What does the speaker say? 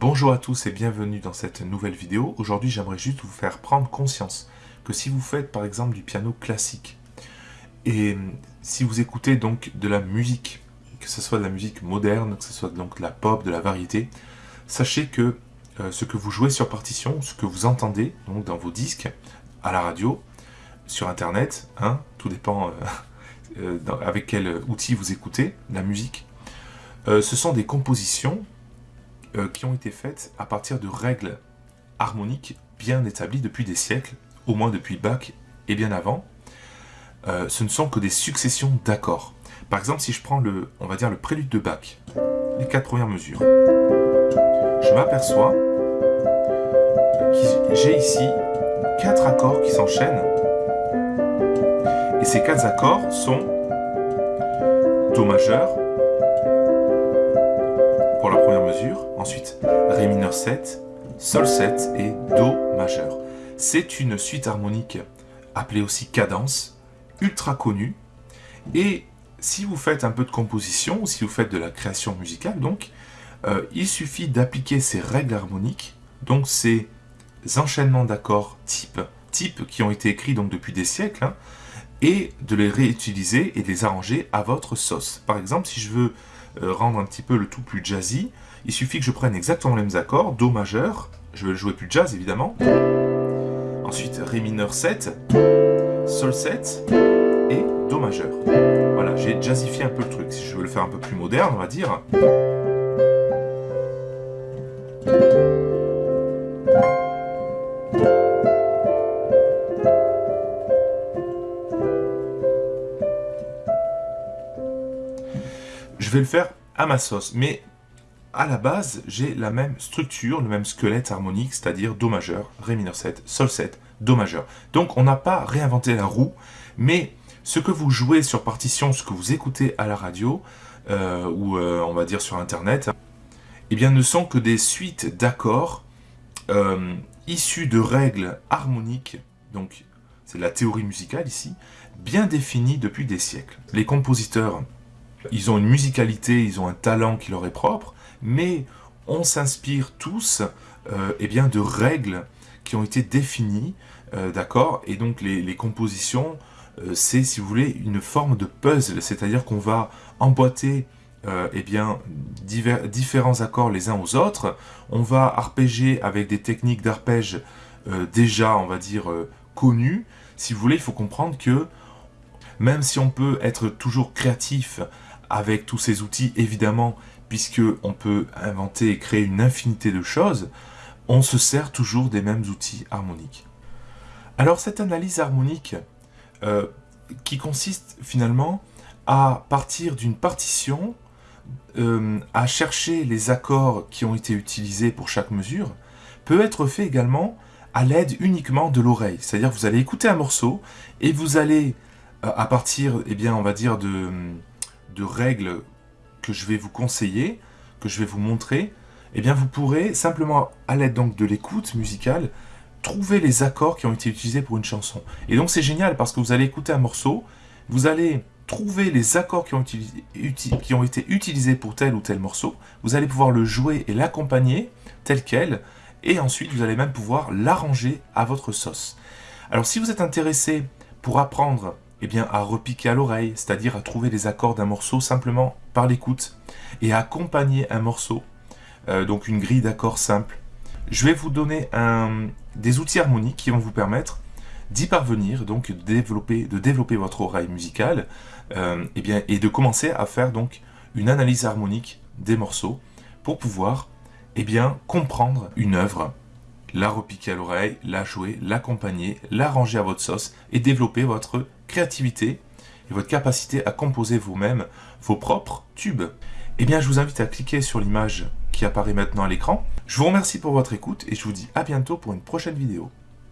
Bonjour à tous et bienvenue dans cette nouvelle vidéo. Aujourd'hui j'aimerais juste vous faire prendre conscience que si vous faites par exemple du piano classique et si vous écoutez donc de la musique, que ce soit de la musique moderne, que ce soit donc de la pop, de la variété, sachez que euh, ce que vous jouez sur partition, ce que vous entendez dans vos disques, à la radio, sur internet, hein, tout dépend euh, euh, avec quel outil vous écoutez la musique, ce sont des compositions euh, qui ont été faites à partir de règles harmoniques bien établies depuis des siècles, au moins depuis Bach et bien avant. Euh, ce ne sont que des successions d'accords. Par exemple, si je prends le, on va dire le prélude de Bach, les quatre premières mesures, je m'aperçois que j'ai ici quatre accords qui s'enchaînent. Et ces quatre accords sont Do majeur, ensuite Ré mineur 7, Sol 7 et Do majeur. C'est une suite harmonique appelée aussi cadence, ultra connue, et si vous faites un peu de composition, ou si vous faites de la création musicale, donc, euh, il suffit d'appliquer ces règles harmoniques, donc ces enchaînements d'accords type, type qui ont été écrits donc depuis des siècles, hein, et de les réutiliser et de les arranger à votre sauce. Par exemple, si je veux euh, rendre un petit peu le tout plus jazzy, il suffit que je prenne exactement les mêmes accords, Do majeur, je vais le jouer plus jazz évidemment, ensuite Ré mineur 7, Sol 7 et Do majeur. Voilà, j'ai jazzifié un peu le truc, si je veux le faire un peu plus moderne, on va dire. Je vais le faire à ma sauce. Mais à la base, j'ai la même structure, le même squelette harmonique, c'est-à-dire Do majeur, Ré mineur 7, Sol 7, Do majeur. Donc on n'a pas réinventé la roue, mais ce que vous jouez sur partition, ce que vous écoutez à la radio, euh, ou euh, on va dire sur Internet, eh bien ne sont que des suites d'accords euh, issus de règles harmoniques, donc c'est la théorie musicale ici, bien définies depuis des siècles. Les compositeurs ils ont une musicalité, ils ont un talent qui leur est propre, mais on s'inspire tous euh, eh bien, de règles qui ont été définies, euh, d'accord? Et donc les, compositions, euh, c'est, si vous voulez, une forme de puzzle, c'est-à-dire qu'on va emboîter eh bien, différents accords les uns aux autres, on va arpéger avec des techniques d'arpège déjà, on va dire, connues. Si vous voulez, il faut comprendre que même si on peut être toujours créatif avec tous ces outils, évidemment, puisque on peut inventer et créer une infinité de choses, on se sert toujours des mêmes outils harmoniques. Alors cette analyse harmonique, euh, qui consiste finalement à partir d'une partition, euh, à chercher les accords qui ont été utilisés pour chaque mesure, peut être fait également à l'aide uniquement de l'oreille. C'est-à-dire vous allez écouter un morceau et vous allez, euh, à partir, eh bien, on va dire, de, de règles que je vais vous conseiller, que je vais vous montrer, eh bien vous pourrez simplement, à l'aide donc de l'écoute musicale, trouver les accords qui ont été utilisés pour une chanson. Et donc c'est génial parce que vous allez écouter un morceau, vous allez trouver les accords qui ont, qui ont été utilisés pour tel ou tel morceau, vous allez pouvoir le jouer et l'accompagner tel quel, et ensuite vous allez même pouvoir l'arranger à votre sauce. Alors si vous êtes intéressé pour apprendre eh à repiquer à l'oreille, c'est-à-dire à trouver les accords d'un morceau simplement par l'écoute, et à accompagner un morceau, euh, donc une grille d'accords simple. Je vais vous donner des outils harmoniques qui vont vous permettre d'y parvenir, donc de développer, de développer votre oreille musicale, euh, eh et de commencer à faire donc une analyse harmonique des morceaux pour pouvoir eh bien, comprendre une œuvre la repiquer à l'oreille, la jouer, l'accompagner, l'arranger à votre sauce et développer votre créativité et votre capacité à composer vous-même vos propres tubes. Eh bien, je vous invite à cliquer sur l'image qui apparaît maintenant à l'écran. Je vous remercie pour votre écoute et je vous dis à bientôt pour une prochaine vidéo.